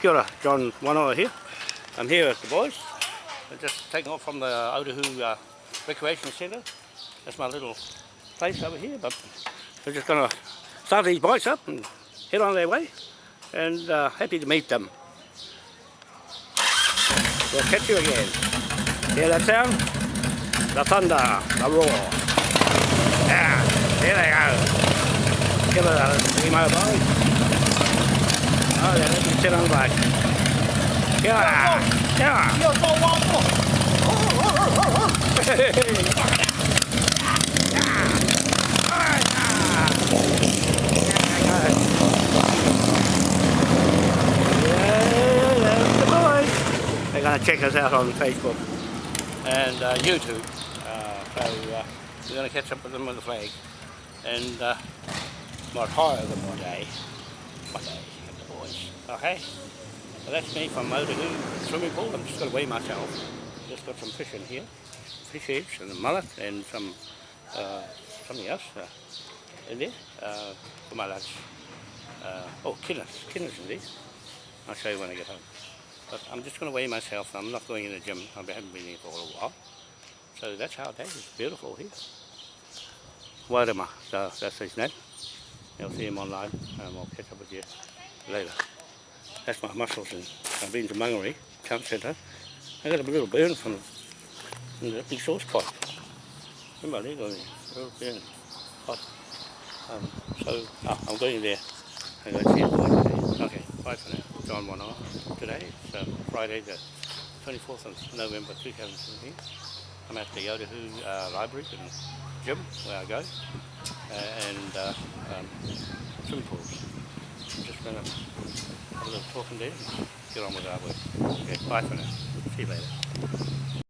Kia ora, John Wanoa here. I'm here with the boys. We're just taking off from the Otahuhu uh, Recreation Centre. That's my little place over here, but we're just going to start these bikes up and head on their way. And uh, happy to meet them. We'll catch you again. Hear that sound? The thunder, the roar. Yeah, there they go. Give it a emo boys. They're going to check us out on Facebook and uh, YouTube. Uh, so uh, we're going to catch up with them with the flag and uh, might hire them one day. One day. Okay? So that's me from Otahuhu swimming pool. I'm just going to weigh myself. Just got some fish in here. Fish heads and a mullet and some uh, something else uh, in there uh, for my lunch. Uh, oh, kidneys. Kidneys in there. I'll show you when I get home. But I'm just going to weigh myself. I'm not going in the gym. I haven't been here for a while. So that's how it is. It's beautiful here. Wairema, so that's his name. You'll see him online and I'll catch up with you later. That's my muscles and I've been to Mangere, Camp Centre. I got a little burn from the exhaust pipe. Remember there, little burn. Um, so oh, I'm going there. I'm going to see. Okay, bye for now. John Wanoa. Today is uh, Friday the 24th of November 2017. I'm at the Otahuhu uh, Library and gym where I go uh, and uh, um, swimming pools. I'm just going to a little talking there and get on with our work. Okay, bye for now. See you later.